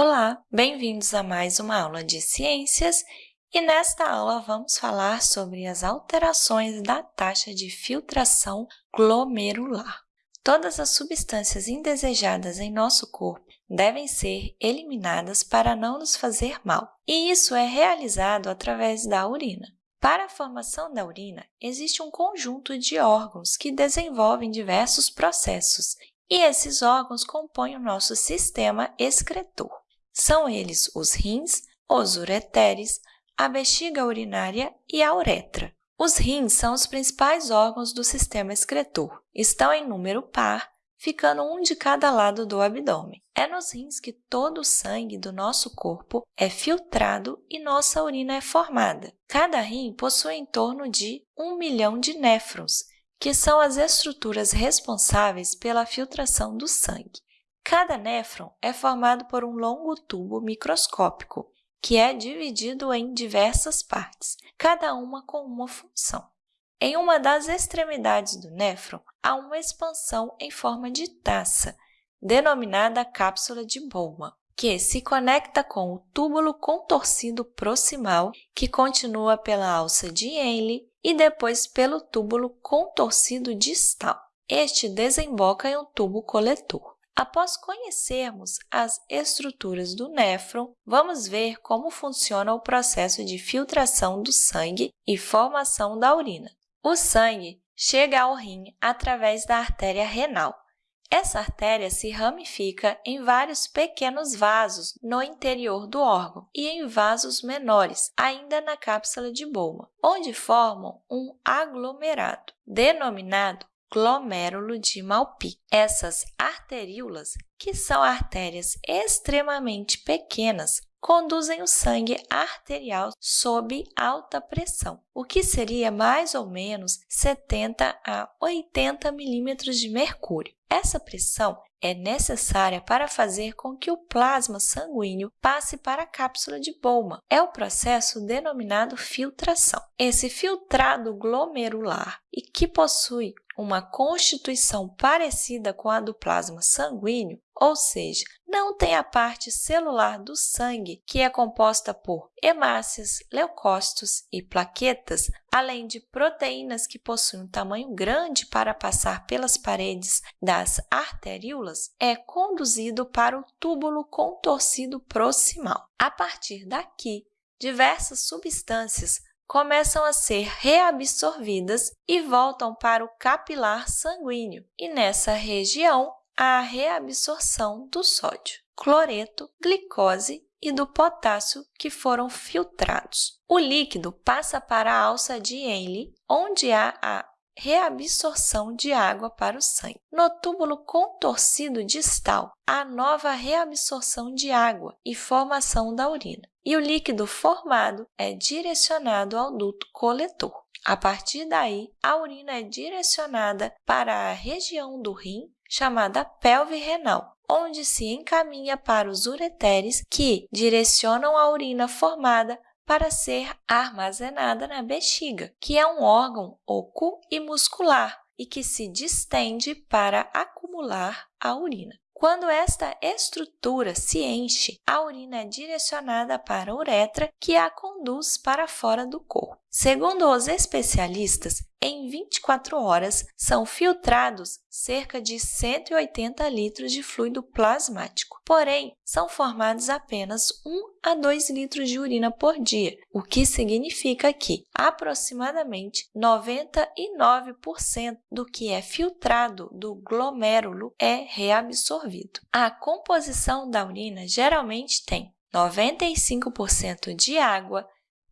Olá, bem-vindos a mais uma aula de ciências e nesta aula vamos falar sobre as alterações da taxa de filtração glomerular. Todas as substâncias indesejadas em nosso corpo devem ser eliminadas para não nos fazer mal, e isso é realizado através da urina. Para a formação da urina, existe um conjunto de órgãos que desenvolvem diversos processos, e esses órgãos compõem o nosso sistema excretor. São eles os rins, os ureteres, a bexiga urinária e a uretra. Os rins são os principais órgãos do sistema excretor. Estão em número par ficando um de cada lado do abdômen. É nos rins que todo o sangue do nosso corpo é filtrado e nossa urina é formada. Cada rim possui em torno de 1 milhão de néfrons, que são as estruturas responsáveis pela filtração do sangue. Cada néfron é formado por um longo tubo microscópico, que é dividido em diversas partes, cada uma com uma função. Em uma das extremidades do néfron, há uma expansão em forma de taça, denominada cápsula de Bowman, que se conecta com o túbulo contorcido proximal, que continua pela alça de Henle e depois pelo túbulo contorcido distal. Este desemboca em um tubo coletor. Após conhecermos as estruturas do néfron, vamos ver como funciona o processo de filtração do sangue e formação da urina. O sangue chega ao rim através da artéria renal. Essa artéria se ramifica em vários pequenos vasos no interior do órgão e em vasos menores, ainda na cápsula de Bowman, onde formam um aglomerado, denominado glomérulo de Malpi. Essas arteríolas, que são artérias extremamente pequenas, conduzem o sangue arterial sob alta pressão, o que seria mais ou menos 70 a 80 milímetros de mercúrio. Essa pressão é necessária para fazer com que o plasma sanguíneo passe para a cápsula de Bowman. É o processo denominado filtração. Esse filtrado glomerular e que possui uma constituição parecida com a do plasma sanguíneo, ou seja, não tem a parte celular do sangue, que é composta por hemácias, leucócitos e plaquetas, além de proteínas que possuem um tamanho grande para passar pelas paredes das arteríolas, é conduzido para o túbulo contorcido proximal. A partir daqui, diversas substâncias começam a ser reabsorvidas e voltam para o capilar sanguíneo, e nessa região há a reabsorção do sódio, cloreto, glicose e do potássio que foram filtrados. O líquido passa para a alça de Henle, onde há a reabsorção de água para o sangue. No túbulo contorcido distal, há nova reabsorção de água e formação da urina. E o líquido formado é direcionado ao duto coletor. A partir daí, a urina é direcionada para a região do rim, chamada pelve renal, onde se encaminha para os ureteres, que direcionam a urina formada para ser armazenada na bexiga, que é um órgão oco e muscular e que se distende para acumular a urina. Quando esta estrutura se enche, a urina é direcionada para a uretra, que a conduz para fora do corpo. Segundo os especialistas, em 24 horas são filtrados cerca de 180 litros de fluido plasmático. Porém, são formados apenas 1 a 2 litros de urina por dia, o que significa que aproximadamente 99% do que é filtrado do glomérulo é reabsorvido. A composição da urina geralmente tem 95% de água,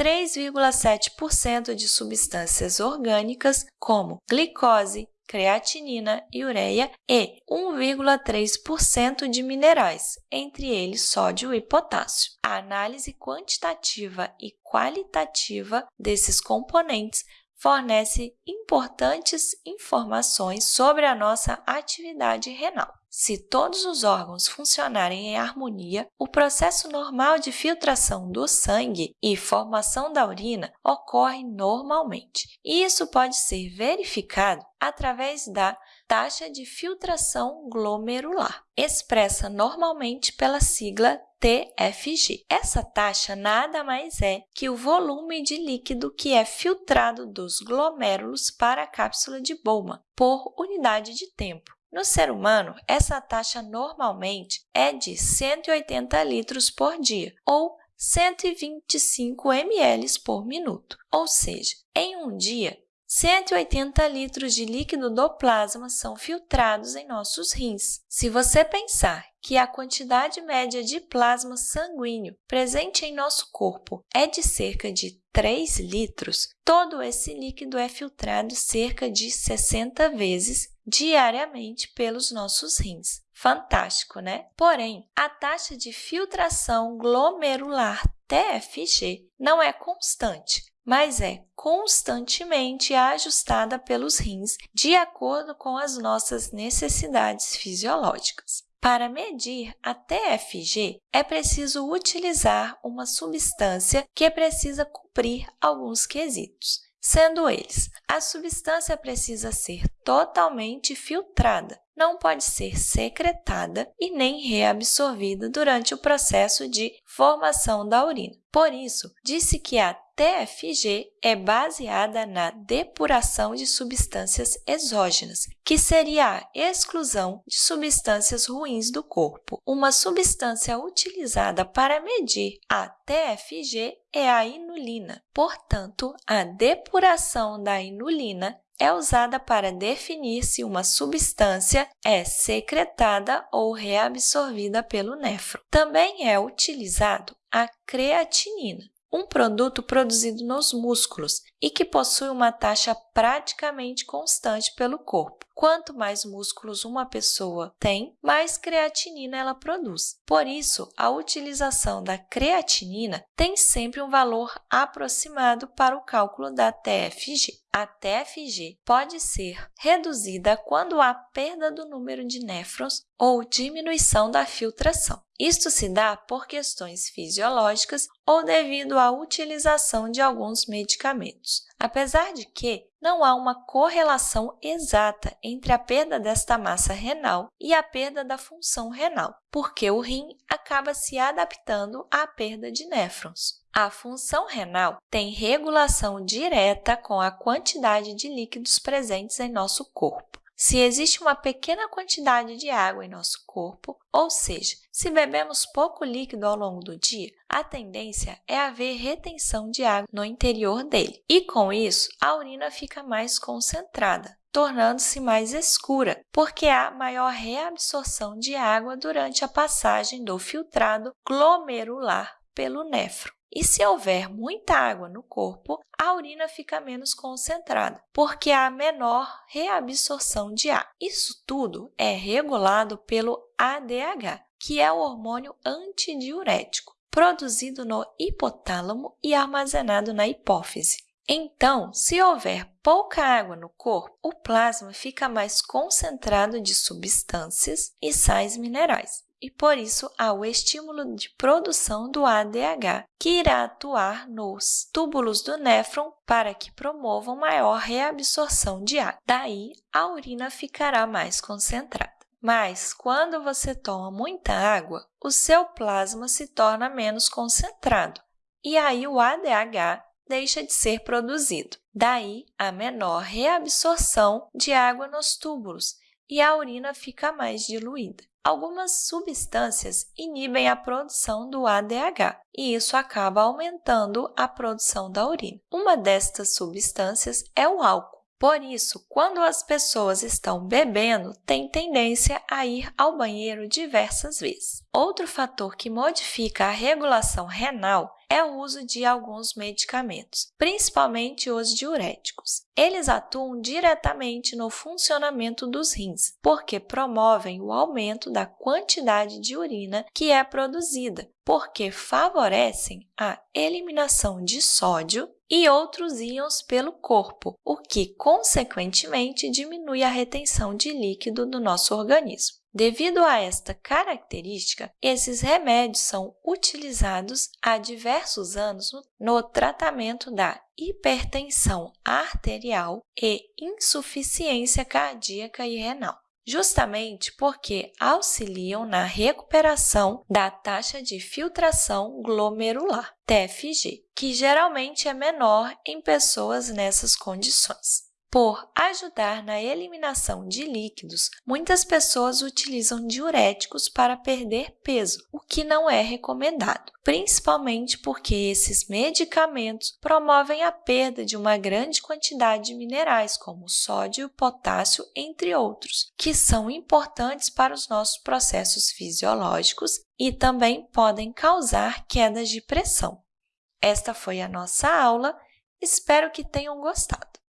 3,7% de substâncias orgânicas, como glicose, creatinina e ureia, e 1,3% de minerais, entre eles sódio e potássio. A análise quantitativa e qualitativa desses componentes fornece importantes informações sobre a nossa atividade renal. Se todos os órgãos funcionarem em harmonia, o processo normal de filtração do sangue e formação da urina ocorre normalmente. Isso pode ser verificado através da taxa de filtração glomerular, expressa normalmente pela sigla TFG. Essa taxa nada mais é que o volume de líquido que é filtrado dos glomérulos para a cápsula de Bowman por unidade de tempo. No ser humano, essa taxa normalmente é de 180 litros por dia, ou 125 ml por minuto. Ou seja, em um dia, 180 litros de líquido do plasma são filtrados em nossos rins. Se você pensar que a quantidade média de plasma sanguíneo presente em nosso corpo é de cerca de 3 litros, todo esse líquido é filtrado cerca de 60 vezes diariamente pelos nossos rins. Fantástico, né? Porém, a taxa de filtração glomerular TFG não é constante mas é constantemente ajustada pelos rins de acordo com as nossas necessidades fisiológicas. Para medir a TFG, é preciso utilizar uma substância que precisa cumprir alguns quesitos, sendo eles, a substância precisa ser totalmente filtrada, não pode ser secretada e nem reabsorvida durante o processo de formação da urina. Por isso, disse que a TFG é baseada na depuração de substâncias exógenas, que seria a exclusão de substâncias ruins do corpo. Uma substância utilizada para medir a TFG é a inulina. Portanto, a depuração da inulina é usada para definir se uma substância é secretada ou reabsorvida pelo néfron. Também é utilizado a creatinina, um produto produzido nos músculos e que possui uma taxa praticamente constante pelo corpo. Quanto mais músculos uma pessoa tem, mais creatinina ela produz. Por isso, a utilização da creatinina tem sempre um valor aproximado para o cálculo da TFG. A TFG pode ser reduzida quando há perda do número de néfrons ou diminuição da filtração. Isto se dá por questões fisiológicas ou devido à utilização de alguns medicamentos, apesar de que não há uma correlação exata entre a perda desta massa renal e a perda da função renal, porque o rim acaba se adaptando à perda de néfrons. A função renal tem regulação direta com a quantidade de líquidos presentes em nosso corpo. Se existe uma pequena quantidade de água em nosso corpo, ou seja, se bebemos pouco líquido ao longo do dia, a tendência é haver retenção de água no interior dele. E com isso, a urina fica mais concentrada, tornando-se mais escura, porque há maior reabsorção de água durante a passagem do filtrado glomerular pelo néfron. E se houver muita água no corpo, a urina fica menos concentrada, porque há menor reabsorção de ar. Isso tudo é regulado pelo ADH, que é o hormônio antidiurético, produzido no hipotálamo e armazenado na hipófise. Então, se houver pouca água no corpo, o plasma fica mais concentrado de substâncias e sais minerais e, por isso, há o estímulo de produção do ADH, que irá atuar nos túbulos do néfron para que promovam maior reabsorção de água. Daí, a urina ficará mais concentrada. Mas, quando você toma muita água, o seu plasma se torna menos concentrado, e aí o ADH deixa de ser produzido. Daí, a menor reabsorção de água nos túbulos e a urina fica mais diluída. Algumas substâncias inibem a produção do ADH e isso acaba aumentando a produção da urina. Uma destas substâncias é o álcool. Por isso, quando as pessoas estão bebendo, têm tendência a ir ao banheiro diversas vezes. Outro fator que modifica a regulação renal é o uso de alguns medicamentos, principalmente os diuréticos. Eles atuam diretamente no funcionamento dos rins, porque promovem o aumento da quantidade de urina que é produzida, porque favorecem a eliminação de sódio e outros íons pelo corpo, o que, consequentemente, diminui a retenção de líquido do nosso organismo. Devido a esta característica, esses remédios são utilizados há diversos anos no tratamento da hipertensão arterial e insuficiência cardíaca e renal justamente porque auxiliam na recuperação da taxa de filtração glomerular, TFG, que geralmente é menor em pessoas nessas condições. Por ajudar na eliminação de líquidos, muitas pessoas utilizam diuréticos para perder peso, o que não é recomendado, principalmente porque esses medicamentos promovem a perda de uma grande quantidade de minerais, como sódio, potássio, entre outros, que são importantes para os nossos processos fisiológicos e também podem causar quedas de pressão. Esta foi a nossa aula, espero que tenham gostado.